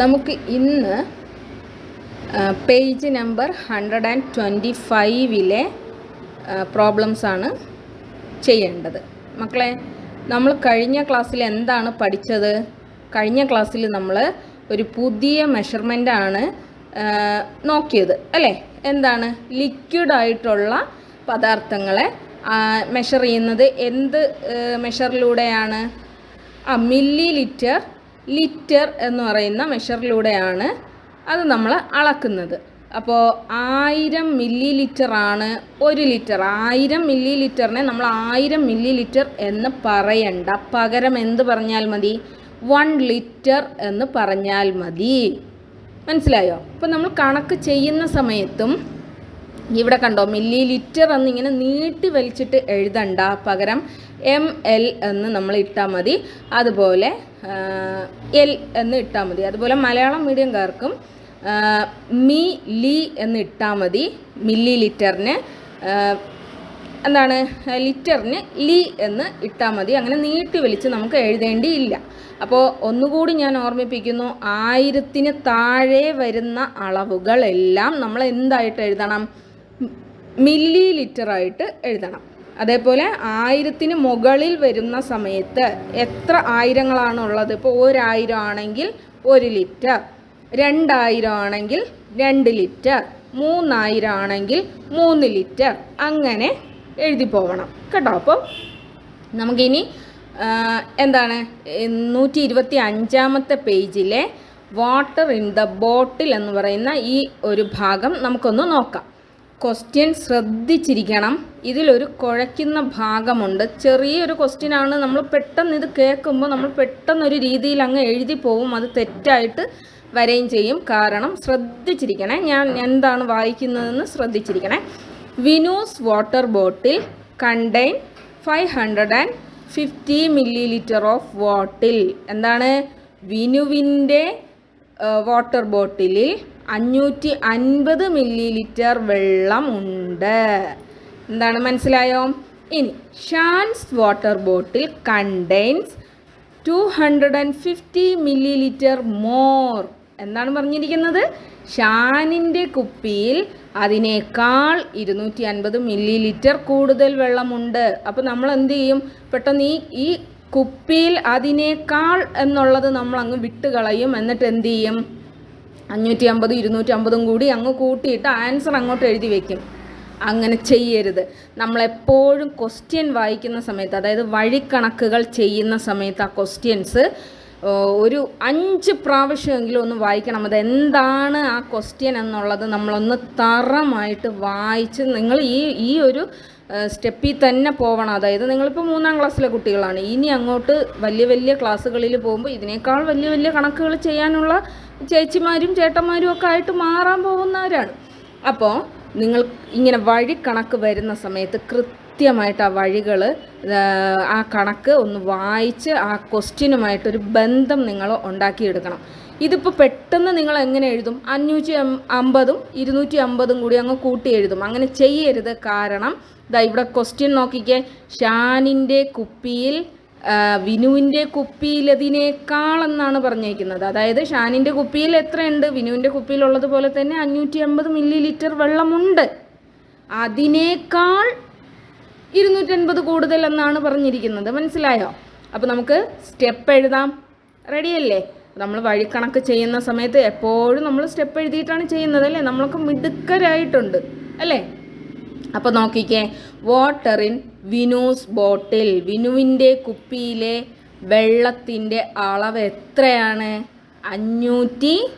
നമുക്ക് ഇന്ന് page number hundred and twenty ഫൈവിലെ പ്രോബ്ലംസാണ് ചെയ്യേണ്ടത്. മക്കളെ നമ്മൾ കഴിഞ്ഞ ക്ലാസ്സിൽ എന്താണ് പഠിച്ചത്? കഴിഞ്ഞ ക്ലാസ്സിൽ നമ്മൾ ഒരു പുതിയ മെഷർമെന്റാണ് നോക്കിയത്. അല്ലേ? എന്താണ്? ലിക്വിഡ് ആയിട്ടുള്ള പദാർത്ഥങ്ങളെ മെഷർ ചെയ്യുന്നത് എന്ത് മെഷറിലൂടെയാണ് ആ മില്ലി ലിറ്റർ ലിറ്റർ എന്ന് പറയുന്ന മെഷറിലൂടെയാണ് അത് നമ്മൾ അളക്കുന്നത്. അപ്പോൾ ആയിരം മില്ലി ലിറ്റർ ആണ് ഒരു ലിറ്റർ. ആയിരം മില്ലി ലിറ്ററിനെ നമ്മൾ ആയിരം മില്ലി ലിറ്റർ എന്ന് പറയണ്ട. പകരം എന്ത് പറഞ്ഞാൽ മതി? വൺ ലിറ്റർ എന്ന് പറഞ്ഞാൽ മതി. മനസ്സിലായോ? അപ്പോൾ നമ്മൾ കണക്ക് ചെയ്യുന്ന സമയത്തും ഇവിടെ കണ്ടോ മില്ലി ലിറ്റർ എന്നിങ്ങനെ നീട്ടി വലിച്ചിട്ട് എഴുതണ്ട. പകരം എം എൽ എന്ന് നമ്മൾ ഇട്ടാൽ മതി. അതുപോലെ എൽ എന്ന് ഇട്ടാൽ മതി. അതുപോലെ മലയാളം മീഡിയംകാർക്കും മി ലി എന്ന് ഇട്ടാൽ മതി. മില്ലി ലിറ്ററിന് എന്താണ് ലിറ്ററിന് ലി എന്ന് ഇട്ടാൽ മതി. അങ്ങനെ നീട്ടി വലിച്ച് നമുക്ക് എഴുതേണ്ടിയില്ല. അപ്പോൾ ഒന്നുകൂടി ഞാൻ ഓർമ്മിപ്പിക്കുന്നു ആയിരത്തിന് താഴെ വരുന്ന അളവുകളെല്ലാം നമ്മൾ എന്തായിട്ട് എഴുതണം? മില്ലി ലിറ്ററായിട്ട് എഴുതണം. അതേപോലെ ആയിരത്തിന് മുകളിൽ വരുന്ന സമയത്ത് എത്ര ആയിരങ്ങളാണ് ഉള്ളത് ഇപ്പോൾ ഒരായിരം ആണെങ്കിൽ ഒരു ലിറ്റർ രണ്ടായിരം ആണെങ്കിൽ രണ്ട് ലിറ്റർ മൂന്നായിരം ആണെങ്കിൽ മൂന്ന് ലിറ്റർ. അങ്ങനെ എഴുതി പോവണം. കേട്ടോ? അപ്പോൾ നമുക്കിനി എന്താണ്? നൂറ്റി ഇരുപത്തി അഞ്ചാമത്തെ പേജിലെ വാട്ടർ ഇൻ ദ ബോട്ടിൽ എന്ന് പറയുന്ന ഈ ഒരു ഭാഗം നമുക്കൊന്ന് നോക്കാം. ക്വസ്റ്റ്യൻ ശ്രദ്ധിച്ചിരിക്കണം. ഇതിലൊരു കുഴയ്ക്കുന്ന ഭാഗമുണ്ട്. ചെറിയൊരു ക്വസ്റ്റ്യനാണ് നമ്മൾ പെട്ടെന്ന് ഇത് കേൾക്കുമ്പോൾ നമ്മൾ പെട്ടെന്നൊരു രീതിയിൽ അങ്ങ് എഴുതി പോവും. അത് തെറ്റായിട്ട് വരെയും ചെയ്യും. കാരണം ശ്രദ്ധിച്ചിരിക്കണേ. ഞാൻ എന്താണ് വായിക്കുന്നതെന്ന് ശ്രദ്ധിച്ചിരിക്കണേ. Vinu's water bottle contain five hundred and fifty millilitre of വാട്ടിൽ. എന്താണ്? വിനുവിന്റെ വാട്ടർ ബോട്ടിലിൽ അഞ്ഞൂറ്റി അൻപത് മില്ലി ലിറ്റർ വെള്ളം ഉണ്ട്. എന്താണ് മനസ്സിലായോ? ഇനി Shan's water bottle contains two hundred and fifty millilitre more. എന്നാണ് പറഞ്ഞിരിക്കുന്നത്? ഷാനിന്റെ കുപ്പിയിൽ അതിനേക്കാൾ ഇരുന്നൂറ്റി അൻപത് മില്ലി ലിറ്റർ കൂടുതൽ വെള്ളമുണ്ട്. അപ്പോൾ നമ്മൾ എന്ത് ചെയ്യും? പെട്ടെന്ന് ഈ ഈ കുപ്പിയിൽ അതിനേക്കാൾ എന്നുള്ളത് നമ്മൾ അങ്ങ് വിട്ടുകളയും. എന്നിട്ട് എന്ത് ചെയ്യും? അഞ്ഞൂറ്റി അമ്പത് ഇരുന്നൂറ്റി അമ്പതും കൂടി അങ്ങ് കൂട്ടിയിട്ട് ആൻസർ അങ്ങോട്ട് എഴുതി വയ്ക്കും അങ്ങനെ ചെയ്യരുത്. നമ്മളെപ്പോഴും ക്വസ്റ്റ്യൻ വായിക്കുന്ന സമയത്ത് അതായത് വഴിക്കണക്കുകൾ ചെയ്യുന്ന സമയത്ത് ആ ക്വസ്റ്റ്യൻസ് ഒരു അഞ്ച് പ്രാവശ്യമെങ്കിലും ഒന്ന് വായിക്കണം. അത് എന്താണ് ആ ക്വസ്റ്റ്യൻ എന്നുള്ളത് നമ്മളൊന്ന് തറമായിട്ട് വായിച്ച് നിങ്ങൾ ഈ ഈ ഒരു സ്റ്റെപ്പിൽ തന്നെ പോകണം അതായത് നിങ്ങളിപ്പോൾ മൂന്നാം ക്ലാസ്സിലെ കുട്ടികളാണ്. ഇനി അങ്ങോട്ട് വലിയ വലിയ ക്ലാസ്സുകളിൽ പോകുമ്പോൾ ഇതിനേക്കാൾ വലിയ വലിയ കണക്കുകൾ ചെയ്യാനുള്ള ചേച്ചിമാരും ചേട്ടന്മാരും ഒക്കെ ആയിട്ട് മാറാൻ പോകുന്നവരാണ്. അപ്പോൾ നിങ്ങൾ ഇങ്ങനെ വഴി കണക്ക് വരുന്ന സമയത്ത് കൃത്യമായിട്ട് ആ വഴികൾ ആ കണക്ക് ഒന്ന് വായിച്ച് ആ ക്വസ്റ്റ്യനുമായിട്ടൊരു ബന്ധം നിങ്ങൾ ഉണ്ടാക്കിയെടുക്കണം. ഇതിപ്പോൾ പെട്ടെന്ന് നിങ്ങൾ എങ്ങനെ എഴുതും? അഞ്ഞൂറ്റി അമ്പതും ഇരുന്നൂറ്റി അമ്പതും കൂടി അങ്ങ് കൂട്ടി എഴുതും. അങ്ങനെ ചെയ്യരുത്. കാരണം ഇതാ ഇവിടെ ക്വസ്റ്റ്യൻ നോക്കിക്കേ. ഷാനിന്റെ കുപ്പിയിൽ വിനുവിന്റെ കുപ്പിയിലതിനേക്കാളെന്നാണ് പറഞ്ഞേക്കുന്നത്. അതായത് ഷാനിന്റെ കുപ്പിയിൽ എത്രയുണ്ട്? വിനുവിന്റെ കുപ്പിയിലുള്ളത് പോലെ തന്നെ അഞ്ഞൂറ്റി അമ്പത് മില്ലി ലിറ്റർ വെള്ളമുണ്ട്. അതിനേക്കാൾ ഇരുന്നൂറ്റൻപത് കൂടുതൽ എന്നാണ് പറഞ്ഞിരിക്കുന്നത്. മനസ്സിലായോ? അപ്പോൾ നമുക്ക് സ്റ്റെപ്പ് എഴുതാം. റെഡിയല്ലേ? നമ്മൾ വഴിക്കണക്ക് ചെയ്യുന്ന സമയത്ത് എപ്പോഴും നമ്മൾ സ്റ്റെപ്പ് എഴുതിയിട്ടാണ് ചെയ്യുന്നത് അല്ലേ? നമ്മളൊക്കെ മിടുക്കരായിട്ടുണ്ട് അല്ലേ? അപ്പോൾ നോക്കിക്കേ. വാട്ടർ ഇൻ വിനൂസ് ബോട്ടിൽ വിനുവിന്റെ കുപ്പിയിലെ വെള്ളത്തിന്റെ അളവ് എത്രയാണ്? അഞ്ഞൂറ്റി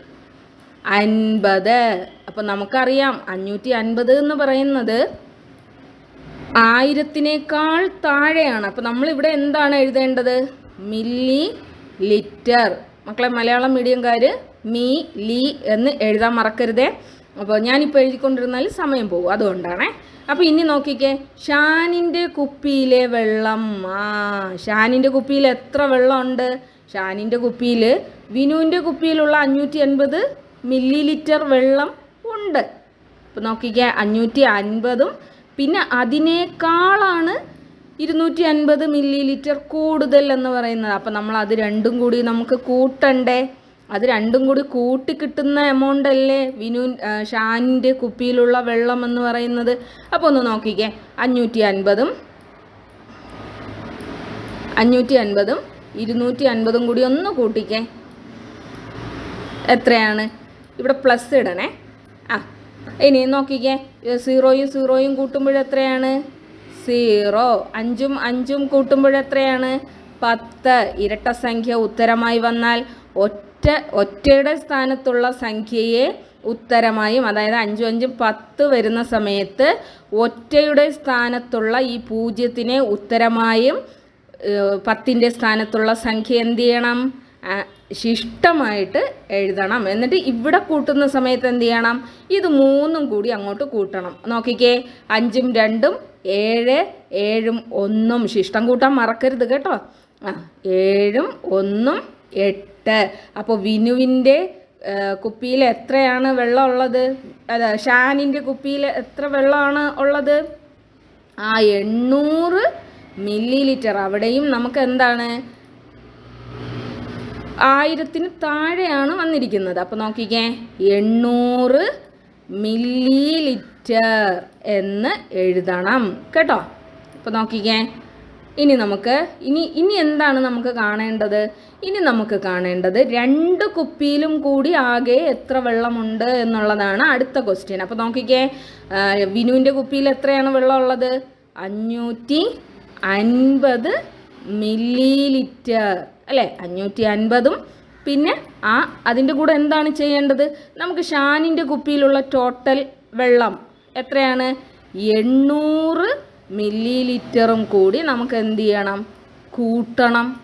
അൻപത്. അപ്പോൾ നമുക്കറിയാം അഞ്ഞൂറ്റി അൻപത് എന്ന് പറയുന്നത് ആയിരത്തിനേക്കാൾ താഴെയാണ്. അപ്പോൾ നമ്മളിവിടെ എന്താണ് എഴുതേണ്ടത്? മില്ലി ലിറ്റർ മക്കളെ മലയാളം മീഡിയംകാർ മീ ലി എന്ന് എഴുതാൻ മറക്കരുതേ. അപ്പോൾ ഞാനിപ്പോൾ എഴുതിക്കൊണ്ടിരുന്നാൽ സമയം പോകും. അതുകൊണ്ടാണേ. അപ്പോൾ ഇനി നോക്കിക്കേ. ഷാനിന്റെ കുപ്പിയിലെ വെള്ളം. ആ ഷാനിന്റെ കുപ്പിയിൽ എത്ര വെള്ളമുണ്ട്? ഷാനിന്റെ കുപ്പിയിൽ വിനുവിന്റെ കുപ്പിയിലുള്ള അഞ്ഞൂറ്റി അൻപത് മില്ലി ലിറ്റർ വെള്ളം ഉണ്ട്. അപ്പോൾ നോക്കിക്കേ അഞ്ഞൂറ്റി അൻപതും പിന്നെ അതിനേക്കാളാണ് ഇരുന്നൂറ്റി അൻപത് മില്ലി ലിറ്റർ കൂടുതൽ എന്ന് പറയുന്നത്. അപ്പം നമ്മൾ അത് രണ്ടും കൂടി നമുക്ക് കൂട്ടണ്ടേ? അത് രണ്ടും കൂടി കൂട്ടി കിട്ടുന്ന എമൗണ്ട് അല്ലേ? വിനു ഷാനിന്റെ കുപ്പിയിലുള്ള വെള്ളം എന്ന് പറയുന്നത്. അപ്പോൾ ഒന്ന് നോക്കിക്കേ. അഞ്ഞൂറ്റി അൻപതും അഞ്ഞൂറ്റി അൻപതും ഇരുന്നൂറ്റി അൻപതും കൂടി ഒന്ന് കൂട്ടിക്കേ. എത്രയാണ്? ഇവിടെ പ്ലസ് ഇടണേ. ആ ഇനി നോക്കിക്കേ. സീറോയും സീറോയും കൂട്ടുമ്പോഴെത്രയാണ് സീറോ അഞ്ചും അഞ്ചും കൂട്ടുമ്പോഴെത്രയാണ് പത്ത്. ഇരട്ട സംഖ്യ ഉത്തരമായി വന്നാൽ ഒറ്റ ഒറ്റയുടെ സ്ഥാനത്തുള്ള സംഖ്യയെ ഉത്തരമായും അതായത് അഞ്ചും അഞ്ചും പത്ത് വരുന്ന സമയത്ത് ഒറ്റയുടെ സ്ഥാനത്തുള്ള ഈ പൂജ്യത്തിനെ ഉത്തരമായും പത്തിന്റെ സ്ഥാനത്തുള്ള സംഖ്യ എന്ത് ചെയ്യണം? ശിഷ്ടമായിട്ട് എഴുതണം. എന്നിട്ട് ഇവിടെ കൂട്ടുന്ന സമയത്ത് എന്ത് ചെയ്യണം? ഇത് മൂന്നും കൂടി അങ്ങോട്ട് കൂട്ടണം. നോക്കിക്കേ അഞ്ചും രണ്ടും ഏഴ് ഏഴും ഒന്നും. ശിഷ്ടം കൂട്ടാൻ മറക്കരുത് കേട്ടോ. ആ ഏഴും ഒന്നും എട്ട് അപ്പോൾ വിനുവിന്റെ കുപ്പിയിൽ എത്രയാണ് വെള്ളം ഉള്ളത്? അല്ല ഷാനിന്റെ കുപ്പിയിൽ എത്ര വെള്ളമാണ് ഉള്ളത്? ആ എണ്ണൂറ് മില്ലി ലിറ്റർ അവിടെയും നമുക്ക് എന്താണ്? ആയിരത്തിന് താഴെയാണ് വന്നിരിക്കുന്നത്. അപ്പോൾ നോക്കിക്കേ. എണ്ണൂറ് മില്ലി ലിറ്റർ എന്ന് എഴുതണം. കേട്ടോ? അപ്പോൾ നോക്കിക്കേ. ഇനി നമുക്ക് ഇനി ഇനി എന്താണ് നമുക്ക് കാണേണ്ടത്? ഇനി നമുക്ക് കാണേണ്ടത് രണ്ട് കുപ്പിയിലും കൂടി ആകെ എത്ര വെള്ളമുണ്ട് എന്നുള്ളതാണ് അടുത്ത ക്വസ്റ്റ്യൻ അപ്പോൾ നോക്കിക്കേ വിനുവിന്റെ കുപ്പിയിൽ എത്രയാണ് വെള്ളം ഉള്ളത് അഞ്ഞൂറ്റി അൻപത് മില്ലി ലിറ്റർ അല്ലേ? അഞ്ഞൂറ്റി അൻപതും. പിന്നെ ആ അതിന്റെ കൂടെ എന്താണ് ചെയ്യേണ്ടത്? നമുക്ക് ഷാനിന്റെ കുപ്പിയിലുള്ള ടോട്ടൽ വെള്ളം എത്രയാണ്? എണ്ണൂറ് മില്ലി ലിറ്ററും കൂടി നമുക്ക് എന്ത് ചെയ്യണം? കൂട്ടണം.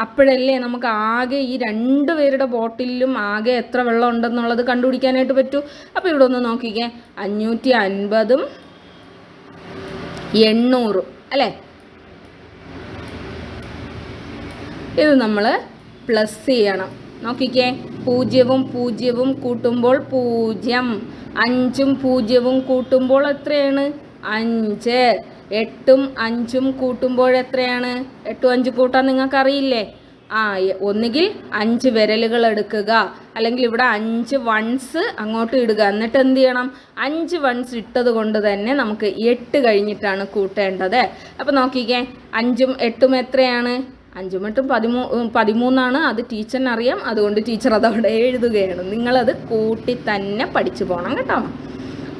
അപ്പോഴല്ലേ നമുക്ക് ആകെ ഈ രണ്ട് പേരുടെ ബോട്ടിലും ആകെ എത്ര വെള്ളം ഉണ്ടെന്നുള്ളത് കണ്ടുപിടിക്കാനായിട്ട് പറ്റൂ? അപ്പോൾ ഇവിടെ ഒന്ന് നോക്കിക്കേ. അഞ്ഞൂറ്റി അൻപതും എണ്ണൂറും അല്ലേ? ഇത് നമ്മൾ പ്ലസ് ചെയ്യണം. നോക്കിക്കേ. പൂജ്യവും പൂജ്യവും കൂട്ടുമ്പോൾ പൂജ്യം. അഞ്ചും പൂജ്യവും കൂട്ടുമ്പോൾ എത്രയാണ്? അഞ്ച്. എട്ടും അഞ്ചും കൂട്ടുമ്പോൾ എത്രയാണ്? എട്ടും അഞ്ച് കൂട്ടാൻ നിങ്ങൾക്ക് അറിയില്ലേ ആ ഒന്നുകിൽ അഞ്ച് വിരലുകൾ എടുക്കുക. അല്ലെങ്കിൽ ഇവിടെ അഞ്ച് വൺസ് അങ്ങോട്ട് ഇടുക. എന്നിട്ട് എന്ത് ചെയ്യണം? അഞ്ച് വൺസ് ഇട്ടത് കൊണ്ട് തന്നെ നമുക്ക് എട്ട് കഴിഞ്ഞിട്ടാണ് കൂട്ടേണ്ടത്. അപ്പോൾ നോക്കിക്കേ അഞ്ചും എട്ടും എത്രയാണ്? അഞ്ചും എട്ടും പതിമൂ പതിമൂന്നാണ്. അത് ടീച്ചറിന് അറിയാം. അതുകൊണ്ട് ടീച്ചർ അതവിടെ എഴുതുകയാണ്. നിങ്ങളത് കൂട്ടി തന്നെ പഠിച്ചു പോകണം കേട്ടോ.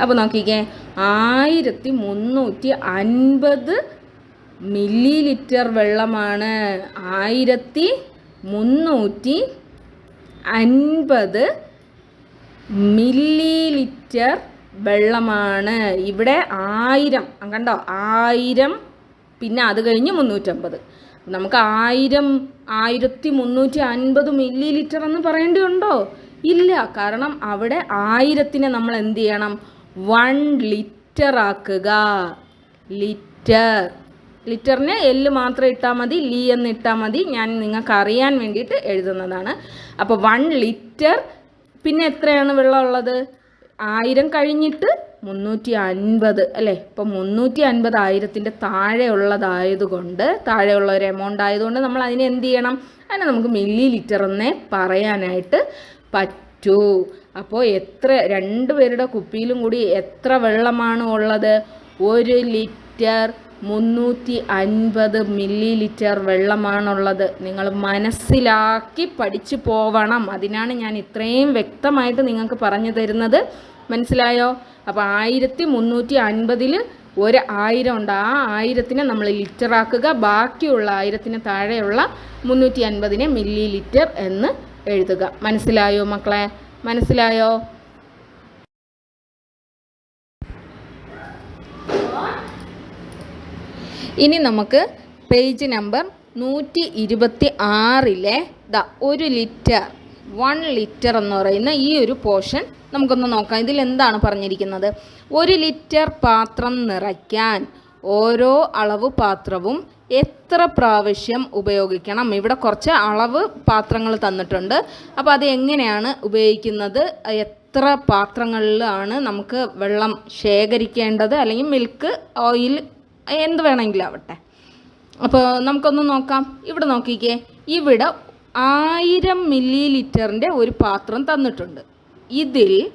അപ്പോൾ നോക്കിക്കേ ആയിരത്തി മുന്നൂറ്റി അൻപത് മില്ലി ലിറ്റർ വെള്ളമാണ്. ആയിരത്തി മുന്നൂറ്റി അൻപത് മില്ലി ലിറ്റർ വെള്ളമാണ്. ഇവിടെ ആയിരം കണ്ടോ? ആയിരം പിന്നെ അത് കഴിഞ്ഞ് മുന്നൂറ്റമ്പത് നമുക്ക് ആയിരം ആയിരത്തി മുന്നൂറ്റി അൻപത് മില്ലി ലിറ്റർ എന്ന് പറയേണ്ടിയുണ്ടോ ഇല്ല കാരണം അവിടെ ആയിരത്തിനെ നമ്മൾ എന്ത് ചെയ്യണം? വൺ ലിറ്റർ ആക്കുക. ലിറ്റർ. ലിറ്ററിന് എല്ല് മാത്രം ഇട്ടാൽ മതി ലീ എന്ന് ഇട്ടാൽ മതി. ഞാൻ നിങ്ങൾക്ക് അറിയാൻ വേണ്ടിയിട്ട് എഴുതുന്നതാണ്. അപ്പോൾ വൺ ലിറ്റർ പിന്നെ എത്രയാണ് വെള്ളം ഉള്ളത്? ആയിരം കഴിഞ്ഞിട്ട് മുന്നൂറ്റി അൻപത് അല്ലേ? ഇപ്പം മുന്നൂറ്റി അൻപത് ആയിരത്തിന്റെ താഴെ ഉള്ളതായതുകൊണ്ട് താഴെയുള്ള ഒരു എമൗണ്ട് ആയതുകൊണ്ട് നമ്മൾ അതിനെ എന്ത് ചെയ്യണം? അതിനെ നമുക്ക് മില്ലി ലിറ്റർ എന്നേ പറയാനായിട്ട് പറ്റൂ. അപ്പോൾ എത്ര രണ്ട് പേരുടെ കുപ്പിയിലും കൂടി എത്ര വെള്ളമാണ് ഉള്ളത്? ഒരു ലിറ്റർ മുന്നൂറ്റി അൻപത് മില്ലി ലിറ്റർ വെള്ളമാണുള്ളത്. നിങ്ങൾ മനസ്സിലാക്കി പഠിച്ചു പോവണം. അതിനാണ് ഞാൻ ഇത്രയും വ്യക്തമായിട്ട് നിങ്ങൾക്ക് പറഞ്ഞു തരുന്നത്. മനസ്സിലായോ? അപ്പോൾ ആയിരത്തി മുന്നൂറ്റി അൻപതിൽ ഒരു ആയിരം ഉണ്ട്. ആ ആയിരത്തിനെ നമ്മൾ ലിറ്ററാക്കുക. ബാക്കിയുള്ള ആയിരത്തിന് താഴെയുള്ള മുന്നൂറ്റി അൻപതിനെ മില്ലി ലിറ്റർ എന്ന് എഴുതുക. മനസ്സിലായോ മക്കളെ? മനസ്സിലായോ? ഇനി നമുക്ക് പേജ് നമ്പർ നൂറ്റി ഇരുപത്തി ആറിലെ ദ ഒരു ലിറ്റർ വൺ ലിറ്റർ എന്ന് പറയുന്ന ഈ ഒരു പോർഷൻ നമുക്കൊന്ന് നോക്കാം. ഇതിൽ എന്താണ് പറഞ്ഞിരിക്കുന്നത്? ഒരു ലിറ്റർ പാത്രം നിറയ്ക്കാൻ ഓരോ അളവ് പാത്രവും എത്ര പ്രാവശ്യം ഉപയോഗിക്കണം? ഇവിടെ കുറച്ച് അളവ് പാത്രങ്ങൾ തന്നിട്ടുണ്ട്. അപ്പോൾ അത് എങ്ങനെയാണ് ഉപയോഗിക്കുന്നത്? എത്ര പാത്രങ്ങളിലാണ് നമുക്ക് വെള്ളം ശേഖരിക്കേണ്ടത്? അല്ലെങ്കിൽ മിൽക്ക് ഓയിൽ എന്ത് വേണമെങ്കിലും ആവട്ടെ. അപ്പോൾ നമുക്കൊന്ന് നോക്കാം. ഇവിടെ നോക്കിക്കേ. ഇവിടെ ആയിരം മില്ലി ലിറ്ററിന്റെ ഒരു പാത്രം തന്നിട്ടുണ്ട്. ഇതിൽ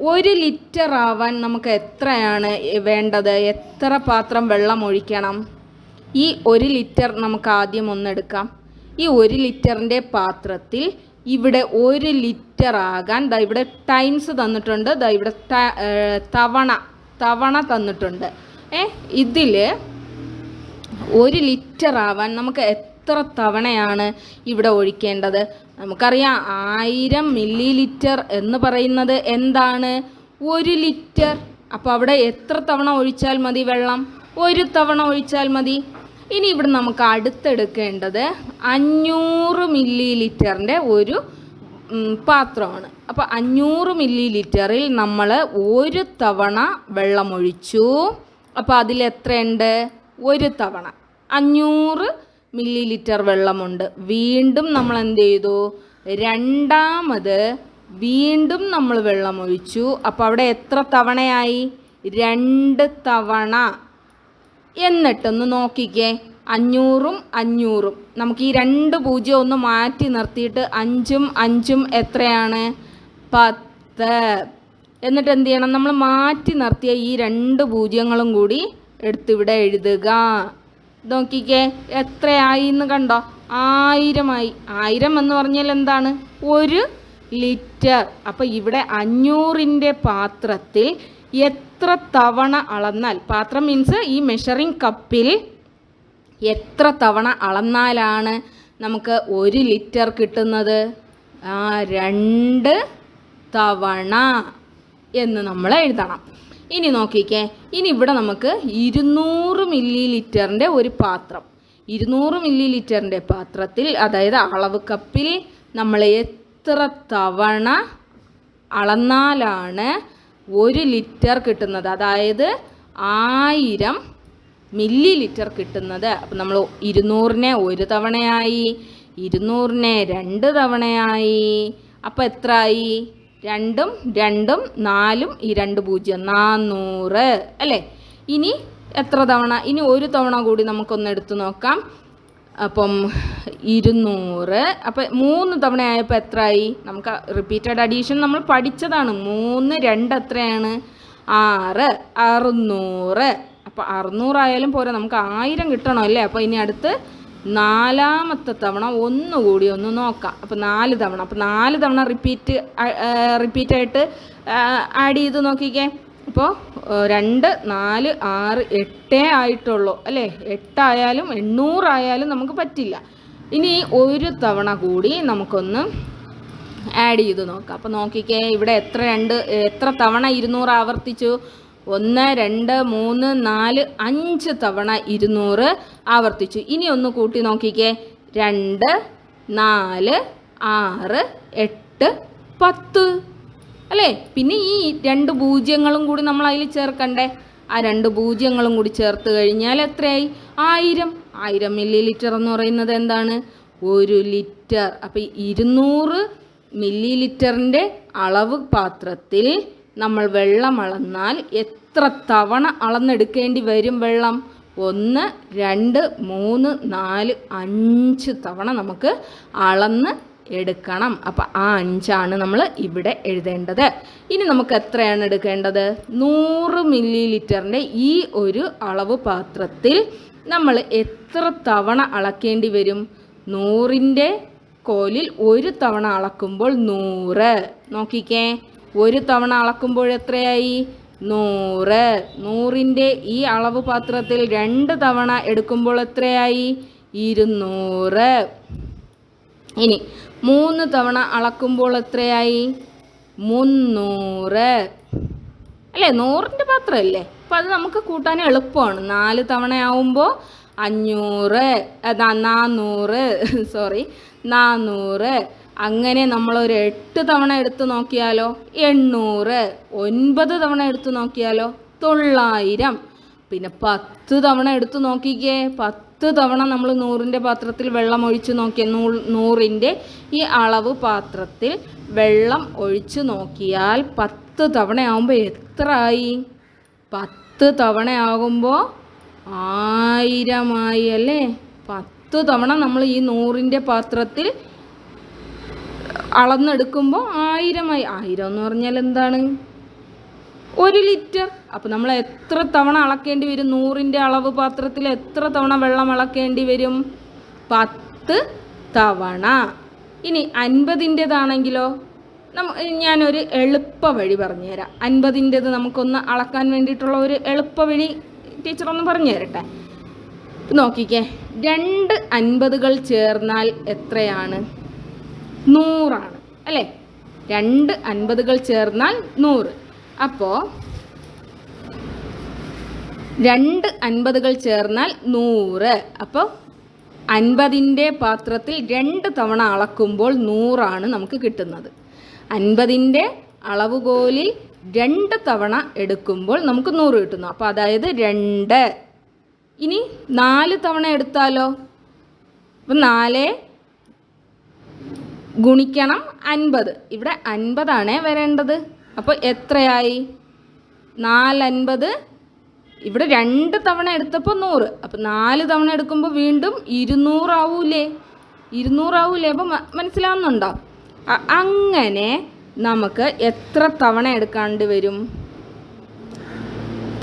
ഒരു ലിറ്റർ ആവാൻ നമുക്ക് എത്രയാണ് വേണ്ടത്? എത്ര പാത്രം വെള്ളം ഒഴിക്കണം? ഈ ഒരു ലിറ്റർ നമുക്ക് ആദ്യം ഒന്നെടുക്കാം ഈ ഒരു ലിറ്ററിന്റെ പാത്രത്തിൽ ഇവിടെ ഒരു ലിറ്റർ ആകാൻ ദാ ഇവിടെ ടൈംസ് തന്നിട്ടുണ്ട്. ദാ ഇവിടെ തവണ തവണ തന്നിട്ടുണ്ട്. ഏ ഇതിൽ ഒരു ലിറ്റർ ആവാൻ നമുക്ക് എത്ര തവണയാണ് ഇവിടെ ഒഴിക്കേണ്ടത്? നമുക്കറിയാം ആയിരം മില്ലി ലിറ്റർ എന്ന് പറയുന്നത് എന്താണ്? ഒരു ലിറ്റർ. അപ്പോൾ അവിടെ എത്ര തവണ ഒഴിച്ചാൽ മതി വെള്ളം? ഒരു തവണ ഒഴിച്ചാൽ മതി. ഇനി ഇവിടെ നമുക്ക് അടുത്തെടുക്കേണ്ടത് അഞ്ഞൂറ് മില്ലി ലിറ്ററിന്റെ ഒരു പാത്രമാണ്. അപ്പോൾ അഞ്ഞൂറ് മില്ലി ലിറ്ററിൽ നമ്മൾ ഒരു തവണ വെള്ളമൊഴിച്ചു. അപ്പോൾ അതിൽ എത്രയുണ്ട്? ഒരു തവണ. അഞ്ഞൂറ് മില്ലി ലിറ്റർ വെള്ളമുണ്ട്. വീണ്ടും നമ്മൾ എന്ത് ചെയ്തു? രണ്ടാമത് വീണ്ടും നമ്മൾ വെള്ളമൊഴിച്ചു. അപ്പോൾ അവിടെ എത്ര തവണയായി? രണ്ട് തവണ. എന്നിട്ടൊന്ന് നോക്കിക്കേ. അഞ്ഞൂറും അഞ്ഞൂറും. നമുക്ക് ഈ രണ്ട് പൂജ്യം ഒന്ന് മാറ്റി നിർത്തിയിട്ട് അഞ്ചും അഞ്ചും എത്രയാണ്? പത്ത്. എന്നിട്ട് എന്ത് ചെയ്യണം? നമ്മൾ മാറ്റി നിർത്തിയ ഈ രണ്ട് പൂജ്യങ്ങളും കൂടി എടുത്തിവിടെ എഴുതുക. നോക്കിക്കേ. എത്രയായി എന്ന് കണ്ടോ? ആയിരമായി. ആയിരം എന്ന് പറഞ്ഞാൽ എന്താണ്? ഒരു ലിറ്റർ. അപ്പോൾ ഇവിടെ അഞ്ഞൂറിന്റെ പാത്രത്തിൽ എത്ര തവണ അളന്നാൽ പാത്രം മീൻസ് ഈ മെഷറിംഗ് കപ്പിൽ എത്ര തവണ അളന്നാലാണ് നമുക്ക് ഒരു ലിറ്റർ കിട്ടുന്നത്? ആ രണ്ട് തവണ എന്ന് നമ്മൾ എഴുതണം. ഇനി നോക്കിക്കേ ഇനി ഇവിടെ നമുക്ക് ഇരുന്നൂറ് മില്ലി ലിറ്ററിന്റെ ഒരു പാത്രം. ഇരുന്നൂറ് മില്ലി ലിറ്ററിന്റെ പാത്രത്തിൽ അതായത് അളവ് കപ്പിൽ നമ്മൾ എത്ര തവണ അളന്നാലാണ് ഒരു ലിറ്റർ കിട്ടുന്നത് അതായത് ആയിരം മില്ലി ലിറ്റർ കിട്ടുന്നത്. അപ്പം നമ്മൾ ഇരുന്നൂറിനെ ഒരു തവണയായി ഇരുന്നൂറിനെ രണ്ട് തവണയായി. അപ്പം ആയി രണ്ടും രണ്ടും നാലും ഈ രണ്ട് പൂജ്യം നാന്നൂറ്. അല്ലേ? ഇനി എത്ര തവണ? ഇനി ഒരു തവണ കൂടി നമുക്കൊന്ന് എടുത്തു നോക്കാം. അപ്പം ഇരുന്നൂറ്. അപ്പം മൂന്ന് തവണ ആയപ്പോൾ എത്രയായി നമുക്ക് റിപ്പീറ്റഡ് അഡീഷൻ നമ്മൾ പഠിച്ചതാണ്. മൂന്ന് രണ്ട് എത്രയാണ്? ആറ്. അറുന്നൂറ്. അപ്പോൾ അറുന്നൂറായാലും പോരാ നമുക്ക് ആയിരം കിട്ടണം അല്ലേ? അപ്പോൾ ഇനി അടുത്ത് നാലാമത്തെ തവണ ഒന്നുകൂടി ഒന്ന് നോക്കാം. അപ്പോൾ നാല് തവണ. അപ്പോൾ നാല് തവണ റിപ്പീറ്റ് റിപ്പീറ്റായിട്ട് ആഡ് ചെയ്ത് നോക്കിക്കേ. അപ്പോൾ രണ്ട് നാല് ആറ് എട്ടേ ആയിട്ടുള്ളൂ അല്ലേ? എട്ടായാലും എണ്ണൂറായാലും നമുക്ക് പറ്റില്ല. ഇനി ഒരു തവണ കൂടി നമുക്കൊന്ന് ആഡ് ചെയ്ത് നോക്കാം. അപ്പോൾ നോക്കിക്കേ ഇവിടെ എത്ര രണ്ട് എത്ര തവണ ഇരുന്നൂറ് ആവർത്തിച്ചു? ഒന്ന് രണ്ട് മൂന്ന് നാല് അഞ്ച് തവണ ഇരുന്നൂറ് ആവർത്തിച്ചു. ഇനി ഒന്ന് കൂട്ടി നോക്കിക്കേ. രണ്ട് നാല് ആറ് എട്ട് പത്ത്. അല്ലേ? പിന്നെ ഈ രണ്ട് പൂജ്യങ്ങളും കൂടി നമ്മൾ അതിൽ ചേർക്കണ്ടേ? ആ രണ്ട് പൂജ്യങ്ങളും കൂടി ചേർത്ത് കഴിഞ്ഞാൽ എത്രയായി? ആയിരം. ആയിരം മില്ലി ലിറ്റർ എന്ന് പറയുന്നത് എന്താണ്? ഒരു ലിറ്റർ. അപ്പം ഇരുന്നൂറ് മില്ലി ലിറ്ററിന്റെ അളവ് പാത്രത്തിൽ നമ്മൾ വെള്ളം അളന്നാൽ എത്ര തവണ അളന്നെടുക്കേണ്ടി വരും വെള്ളം? ഒന്ന് രണ്ട് മൂന്ന് നാല് അഞ്ച് തവണ നമുക്ക് അളന്ന് എടുക്കണം. അപ്പം ആ അഞ്ചാണ് നമ്മൾ ഇവിടെ എഴുതേണ്ടത്. ഇനി നമുക്ക് എത്രയാണ് എടുക്കേണ്ടത്? നൂറ് മില്ലി ലിറ്ററിന്റെ ഈ ഒരു അളവ് പാത്രത്തിൽ നമ്മൾ എത്ര തവണ അളക്കേണ്ടി വരും? നൂറിന്റെ കോലിൽ ഒരു തവണ അളക്കുമ്പോൾ നൂറ്. നോക്കിക്കേ. ഒരു തവണ അളക്കുമ്പോൾ എത്രയായി? നൂറ്. നൂറിന്റെ ഈ അളവ് പാത്രത്തിൽ രണ്ട് തവണ എടുക്കുമ്പോൾ എത്രയായി? ഇരുന്നൂറ്. ഇനി മൂന്ന് തവണ അളക്കുമ്പോൾ എത്രയായി? മുന്നൂറ്. അല്ലേ നൂറിന്റെ പാത്രമല്ലേ അപ്പം അത് നമുക്ക് കൂട്ടാൻ എളുപ്പമാണ്. നാല് തവണ ആവുമ്പോൾ അഞ്ഞൂറ് നാന്നൂറ്. സോറി നാന്നൂറ്. അങ്ങനെ നമ്മളൊരു എട്ട് തവണ എടുത്ത് നോക്കിയാലോ? എണ്ണൂറ്. ഒൻപത് തവണ എടുത്ത് നോക്കിയാലോ? തൊള്ളായിരം. പിന്നെ പത്ത് തവണ എടുത്ത് നോക്കിക്കേ. പത്ത് തവണ നമ്മൾ നൂറിന്റെ പാത്രത്തിൽ വെള്ളം ഒഴിച്ച് നോക്കിയ നൂ നൂറിന്റെ ഈ അളവ് പാത്രത്തിൽ വെള്ളം ഒഴിച്ച് നോക്കിയാൽ പത്ത് തവണ ആകുമ്പോൾ എത്ര ആയി പത്ത് തവണയാകുമ്പോൾ ആയിരമായി അല്ലേ? പത്ത് പത്ത് തവണ നമ്മൾ ഈ നൂറിന്റെ പാത്രത്തിൽ അളന്നെടുക്കുമ്പോൾ ആയിരമായി. ആയിരം എന്ന് പറഞ്ഞാൽ എന്താണ്? ഒരു ലിറ്റർ. അപ്പോൾ നമ്മൾ എത്ര തവണ അളക്കേണ്ടി വരും? നൂറിന്റെ അളവ് പാത്രത്തിൽ എത്ര തവണ വെള്ളം അളക്കേണ്ടി വരും? പത്ത് തവണ. ഇനി അൻപതിന്റെതാണെങ്കിലോ നമ്മ ഞാനൊരു എളുപ്പ വഴി പറഞ്ഞുതരാം. അൻപതിന്റെത് നമുക്കൊന്ന് അളക്കാൻ വേണ്ടിയിട്ടുള്ള ഒരു എളുപ്പ വഴി ടീച്ചർ ഒന്ന് പറഞ്ഞു തരട്ടെ നോക്കിക്കേ രണ്ട് അൻപതുകൾ ചേർന്നാൽ എത്രയാണ്? നൂറാണ് അല്ലേ? രണ്ട് അൻപതുകൾ ചേർന്നാൽ നൂറ്. അപ്പോൾ രണ്ട് അൻപതുകൾ ചേർന്നാൽ നൂറ്. അപ്പോൾ അൻപതിന്റെ പാത്രത്തിൽ രണ്ട് തവണ അളക്കുമ്പോൾ നൂറാണ് നമുക്ക് കിട്ടുന്നത്. അൻപതിന്റെ അളവുകോലിൽ രണ്ട് തവണ എടുക്കുമ്പോൾ നമുക്ക് നൂറ് കിട്ടുന്നു. അപ്പോൾ അതായത് രണ്ട്. ഇനി നാല് തവണ എടുത്താലോ? അപ്പം നാല് ഗുണിക്കണം അൻപത്. ഇവിടെ അൻപതാണേ വരേണ്ടത്. അപ്പോൾ എത്രയായി? നാലൻപത്. ഇവിടെ രണ്ട് തവണ എടുത്തപ്പോൾ നൂറ്. അപ്പം നാല് തവണ എടുക്കുമ്പോൾ വീണ്ടും ഇരുന്നൂറാവൂലേ? ഇരുന്നൂറാവൂലേ? അപ്പം മനസ്സിലാവുന്നുണ്ടോ? അങ്ങനെ നമുക്ക് എത്ര തവണ എടുക്കാണ്ട് വരും?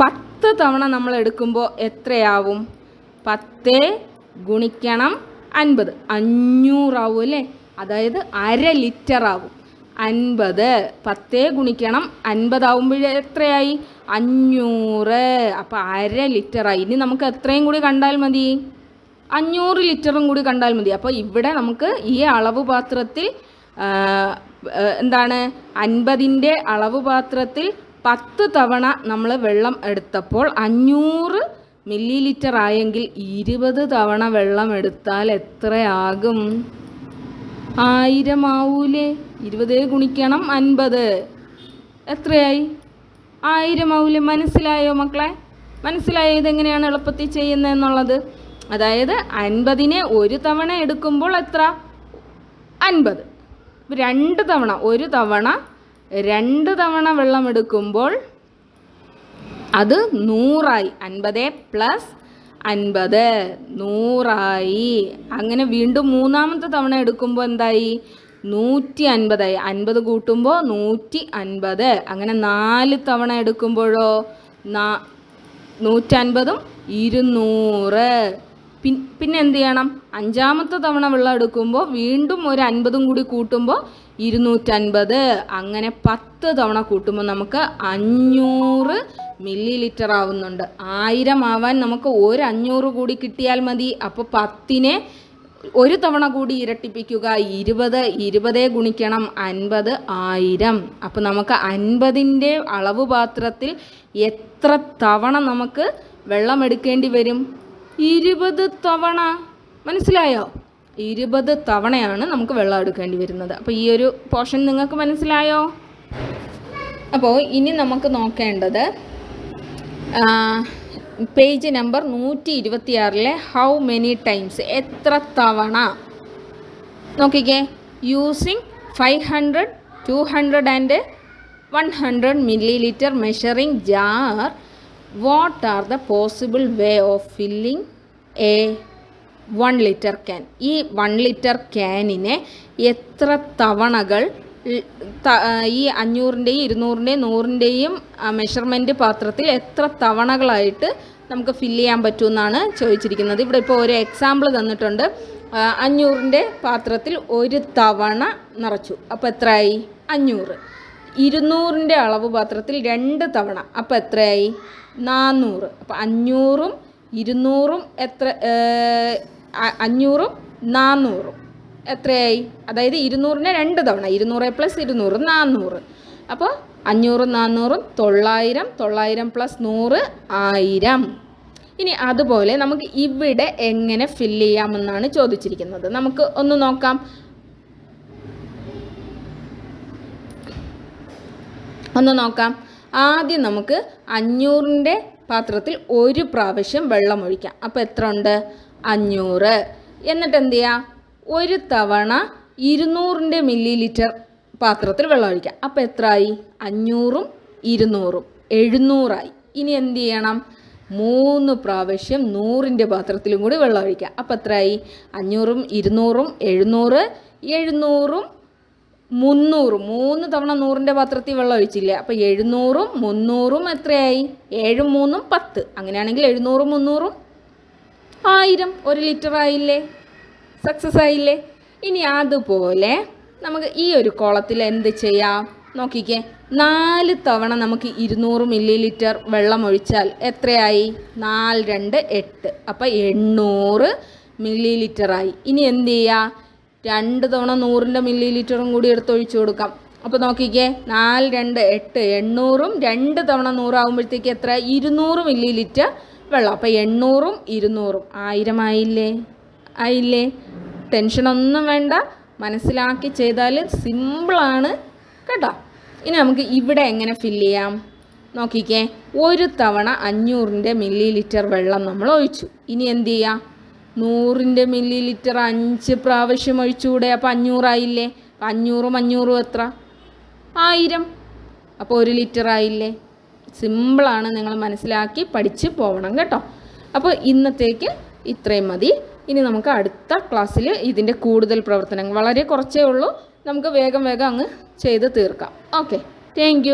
പത്ത് തവണ നമ്മൾ എടുക്കുമ്പോൾ എത്രയാവും? പത്ത് ഗുണിക്കണം അൻപത്. അഞ്ഞൂറാവും അല്ലേ? അതായത് അര ലിറ്റർ ആവും അൻപത്. പത്തേ ഗുണിക്കണം. അൻപതാവുമ്പോഴേ എത്രയായി? അഞ്ഞൂറ്. അപ്പോൾ അര ലിറ്ററായി. ഇനി നമുക്ക് എത്രയും കൂടി കണ്ടാൽ മതി? അഞ്ഞൂറ് ലിറ്ററും കൂടി കണ്ടാൽ മതി. അപ്പോൾ ഇവിടെ നമുക്ക് ഈ അളവ് പാത്രത്തിൽ എന്താണ്? അൻപതിന്റെ അളവ് പാത്രത്തിൽ പത്ത് തവണ നമ്മൾ വെള്ളം എടുത്തപ്പോൾ അഞ്ഞൂറ് മില്ലി ലിറ്റർ ആയെങ്കിൽ ഇരുപത് തവണ വെള്ളം എടുത്താൽ എത്രയാകും? ആയിരം ആവൂലേ ഇരുപത് ഗുണിക്കണം അൻപത്. എത്രയായി? ആയിരം ആവൂലേ മനസ്സിലായോ മക്കളെ? മനസ്സിലായോ ഇതെങ്ങനെയാണ് എളുപ്പത്തിൽ ചെയ്യുന്നതെന്നുള്ളത് അതായത് അൻപതിനെ ഒരു തവണ എടുക്കുമ്പോൾ എത്ര? അൻപത്. രണ്ട് തവണ ഒരു തവണ രണ്ട് തവണ വെള്ളം എടുക്കുമ്പോൾ അത് നൂറായി. അൻപത് പ്ലസ് അൻപത്. നൂറായി. അങ്ങനെ വീണ്ടും മൂന്നാമത്തെ തവണ എടുക്കുമ്പോൾ എന്തായി? നൂറ്റി അൻപതായി അൻപത് കൂട്ടുമ്പോൾ നൂറ്റി അൻപത് അങ്ങനെ നാല് തവണ എടുക്കുമ്പോഴോ? നാ നൂറ്റൻപതും ഇരുന്നൂറ്. പിൻ പിന്നെ എന്ത് ചെയ്യണം? അഞ്ചാമത്തെ തവണ വെള്ളം എടുക്കുമ്പോൾ വീണ്ടും ഒരു അൻപതും കൂടി കൂട്ടുമ്പോൾ ഇരുന്നൂറ്റൻപത്. അങ്ങനെ പത്ത് തവണ കൂട്ടുമ്പോൾ നമുക്ക് അഞ്ഞൂറ് മില്ലി ലിറ്റർ ആവുന്നുണ്ട്. ആയിരം ആവാൻ നമുക്ക് ഒരു അഞ്ഞൂറ് കൂടി കിട്ടിയാൽ മതി. അപ്പോൾ പത്തിനെ ഒരു തവണ കൂടി ഇരട്ടിപ്പിക്കുക. ഇരുപത് ഇരുപതേ ഗുണിക്കണം അൻപത് ആയിരം. അപ്പോൾ നമുക്ക് അൻപതിന്റെ അളവ് പാത്രത്തിൽ എത്ര തവണ നമുക്ക് വെള്ളം എടുക്കേണ്ടി വരും? ഇരുപത് തവണ. മനസ്സിലായോ? ഇരുപത് തവണയാണ് നമുക്ക് വെള്ളം എടുക്കേണ്ടി വരുന്നത്. അപ്പോൾ ഈ ഒരു പോർഷൻ നിങ്ങൾക്ക് മനസ്സിലായോ? അപ്പോൾ ഇനി നമുക്ക് നോക്കേണ്ടത് പേജ് നമ്പർ നൂറ്റി ഇരുപത്തിയാറിലെ ഹൗ മെനി ടൈംസ് എത്ര തവണ? നോക്കിക്കേ. Using five hundred two hundred and one hundred millilitre measuring jar what are the possible way of filling a one litre can ഈ വൺ ലിറ്റർ ക്യാനിനെ എത്ര തവണകൾ ഈ അഞ്ഞൂറിന്റെയും ഇരുന്നൂറിന്റെയും നൂറിന്റെയും മെഷർമെന്റ് പാത്രത്തിൽ എത്ര തവണകളായിട്ട് നമുക്ക് ഫില്ല് ചെയ്യാൻ പറ്റുമെന്നാണ് ചോദിച്ചിരിക്കുന്നത്. ഇവിടെ ഇപ്പോൾ ഒരു എക്സാമ്പിൾ തന്നിട്ടുണ്ട്. അഞ്ഞൂറിന്റെ പാത്രത്തിൽ ഒരു തവണ നിറച്ചു. അപ്പോൾ എത്രയായി? അഞ്ഞൂറ്. ഇരുന്നൂറിന്റെ അളവ് പാത്രത്തിൽ രണ്ട് തവണ. അപ്പോൾ എത്രയായി? നാന്നൂറ്. അപ്പോൾ അഞ്ഞൂറും ഇരുന്നൂറും എത്ര അഞ്ഞൂറും നാന്നൂറും. എത്രയായി? അതായത് ഇരുന്നൂറിന് രണ്ട് തവണ. ഇരുന്നൂറ് പ്ലസ് ഇരുന്നൂറ് നാന്നൂറ്. അപ്പോൾ അഞ്ഞൂറും നാന്നൂറും തൊള്ളായിരം തൊള്ളായിരം പ്ലസ് നൂറ് ആയിരം. ഇനി അതുപോലെ നമുക്ക് ഇവിടെ എങ്ങനെ ഫില്ല് ചെയ്യാമെന്നാണ് ചോദിച്ചിരിക്കുന്നത്. നമുക്ക് ഒന്ന് നോക്കാം. ഒന്ന് നോക്കാം. ആദ്യം നമുക്ക് അഞ്ഞൂറിന്റെ പാത്രത്തിൽ ഒരു പ്രാവശ്യം വെള്ളം ഒഴിക്കാം. അപ്പോൾ എത്ര ഉണ്ട്? അഞ്ഞൂറ്. എന്നിട്ട് എന്ത് ചെയ്യാം? ഒരു തവണ ഇരുന്നൂറിന്റെ മില്ലി ലിറ്റർ പാത്രത്തിൽ വെള്ളം ഒഴിക്കുക. അപ്പോൾ എത്രയായി? അഞ്ഞൂറും ഇരുന്നൂറും. എഴുന്നൂറായി. ഇനി എന്ത് ചെയ്യണം? മൂന്ന് പ്രാവശ്യം നൂറിന്റെ പാത്രത്തിലും കൂടി വെള്ളം ഒഴിക്കുക. അപ്പോൾ എത്രയായി? അഞ്ഞൂറും ഇരുന്നൂറും എഴുന്നൂറ് എഴുന്നൂറും മുന്നൂറും. മൂന്ന് തവണ നൂറിന്റെ പാത്രത്തിൽ വെള്ളം ഒഴിച്ചില്ല? അപ്പോൾ എഴുന്നൂറും മുന്നൂറും എത്രയായി? ഏഴും മൂന്നും പത്ത്. അങ്ങനെയാണെങ്കിൽ എഴുന്നൂറും മുന്നൂറും ആയിരം. ഒരു ലിറ്റർ ആയില്ലേ സക്സസ് ആയില്ലേ? ഇനി അതുപോലെ നമുക്ക് ഈ ഒരു കുളത്തിൽ എന്ത് ചെയ്യാം? നോക്കിക്കേ. നാല് തവണ നമുക്ക് ഇരുന്നൂറ് മില്ലി ലിറ്റർ വെള്ളം ഒഴിച്ചാൽ എത്രയായി? നാല് രണ്ട് എട്ട്. അപ്പം എണ്ണൂറ് മില്ലി ലിറ്ററായി ഇനി എന്ത് ചെയ്യുക രണ്ട് തവണ നൂറിന്റെ മില്ലി ലിറ്ററും കൂടി എടുത്ത് ഒഴിച്ചു കൊടുക്കാം. അപ്പോൾ നോക്കിക്കേ. നാല് രണ്ട് എട്ട് എണ്ണൂറും രണ്ട് തവണ നൂറാകുമ്പോഴത്തേക്ക് എത്ര? ഇരുന്നൂറ് മില്ലി ലിറ്റർ വെള്ളം. അപ്പോൾ എണ്ണൂറും ഇരുന്നൂറും. ആയിരം ആയില്ലേ? ആയില്ലേ? ടെൻഷനൊന്നും വേണ്ട. മനസ്സിലാക്കി ചെയ്താൽ സിമ്പിളാണ് കേട്ടോ. ഇനി നമുക്ക് ഇവിടെ എങ്ങനെ ഫില്ല് ചെയ്യാം? നോക്കിക്കേ. ഒരു തവണ അഞ്ഞൂറിന്റെ മില്ലി ലിറ്റർ വെള്ളം നമ്മൾ ഒഴിച്ചു. ഇനി എന്ത് ചെയ്യാം? നൂറിന്റെ മില്ലി ലിറ്റർ അഞ്ച് പ്രാവശ്യം ഒഴിച്ചുകൂടെ. അപ്പോൾ അഞ്ഞൂറായില്ലേ? അപ്പം അഞ്ഞൂറും അഞ്ഞൂറും എത്ര? ആയിരം. അപ്പോൾ ഒരു ലിറ്റർ ആയില്ലേ? സിമ്പിളാണ് നിങ്ങൾ മനസ്സിലാക്കി പഠിച്ച് പോകണം കേട്ടോ. അപ്പോൾ ഇന്നത്തേക്ക് ഇത്രയും മതി. ഇനി നമുക്ക് അടുത്ത ക്ലാസ്സിൽ ഇതിന്റെ കൂടുതൽ പ്രവർത്തനങ്ങൾ. വളരെ കുറച്ചേ ഉള്ളൂ. നമുക്ക് വേഗം വേഗം അങ്ങ് ചെയ്ത് തീർക്കാം. Okay thank